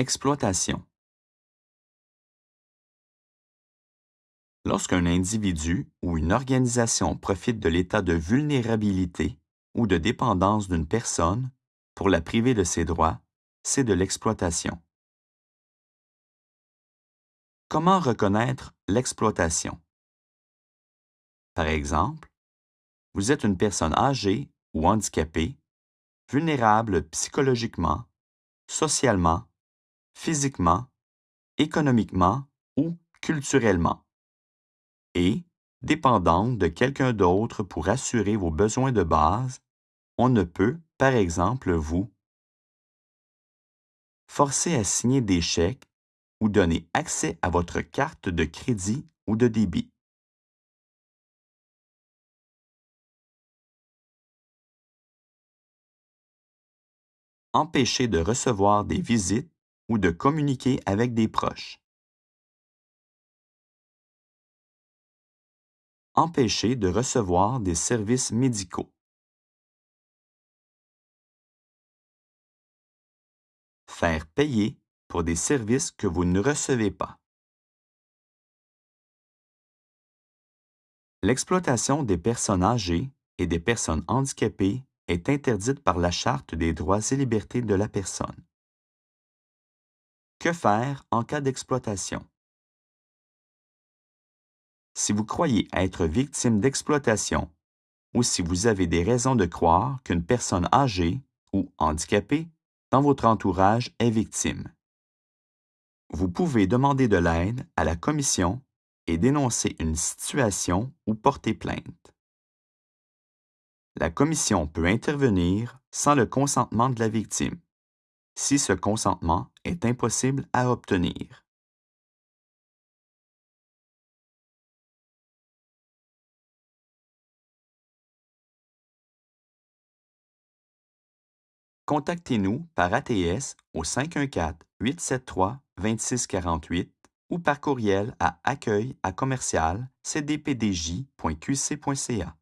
Exploitation. Lorsqu'un individu ou une organisation profite de l'état de vulnérabilité ou de dépendance d'une personne pour la priver de ses droits, c'est de l'exploitation. Comment reconnaître l'exploitation? Par exemple, vous êtes une personne âgée ou handicapée, vulnérable psychologiquement, socialement, physiquement, économiquement ou culturellement, et dépendante de quelqu'un d'autre pour assurer vos besoins de base, on ne peut, par exemple, vous forcer à signer des chèques ou donner accès à votre carte de crédit ou de débit. Empêcher de recevoir des visites ou de communiquer avec des proches. Empêcher de recevoir des services médicaux. Faire payer pour des services que vous ne recevez pas. L'exploitation des personnes âgées et des personnes handicapées est interdite par la Charte des droits et libertés de la personne. Que faire en cas d'exploitation? Si vous croyez être victime d'exploitation ou si vous avez des raisons de croire qu'une personne âgée ou handicapée dans votre entourage est victime, vous pouvez demander de l'aide à la commission et dénoncer une situation ou porter plainte. La commission peut intervenir sans le consentement de la victime, si ce consentement est impossible à obtenir. Contactez-nous par ATS au 514-873-2648 ou par courriel à accueil à commercial cdpdj.qc.ca.